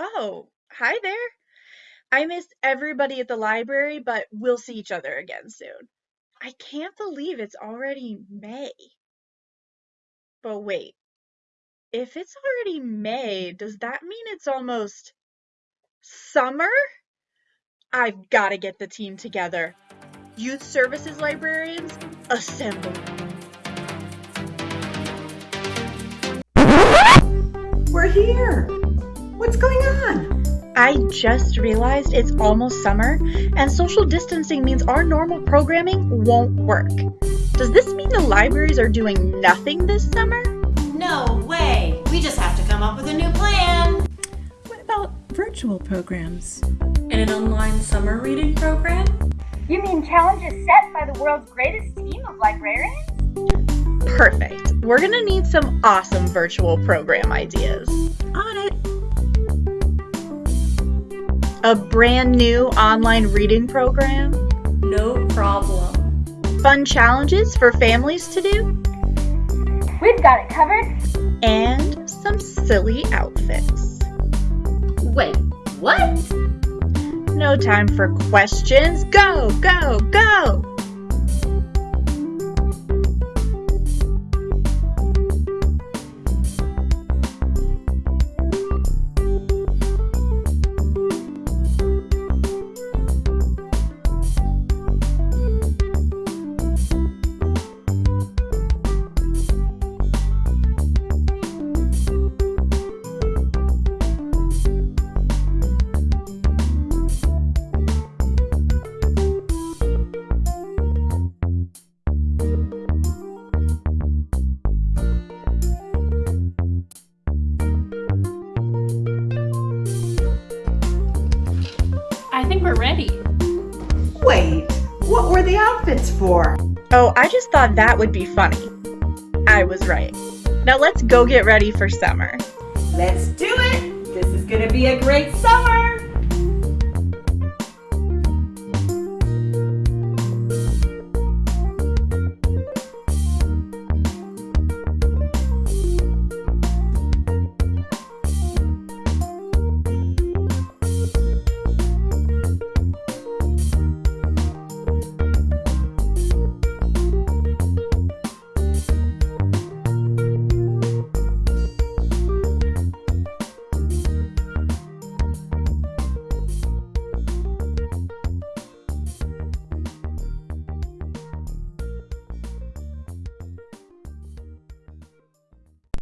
Oh, hi there. I missed everybody at the library, but we'll see each other again soon. I can't believe it's already May. But wait, if it's already May, does that mean it's almost summer? I've got to get the team together. Youth Services librarians, assemble. We're here. What's going on? I just realized it's almost summer, and social distancing means our normal programming won't work. Does this mean the libraries are doing nothing this summer? No way! We just have to come up with a new plan! What about virtual programs? And an online summer reading program? You mean challenges set by the world's greatest team of librarians? Perfect. We're gonna need some awesome virtual program ideas. On it. A brand new online reading program, No problem. fun challenges for families to do, We've got it covered. and some silly outfits. Wait, what? No time for questions. Go, go, go! Think we're ready. Wait, what were the outfits for? Oh, I just thought that would be funny. I was right. Now let's go get ready for summer. Let's do it. This is going to be a great summer.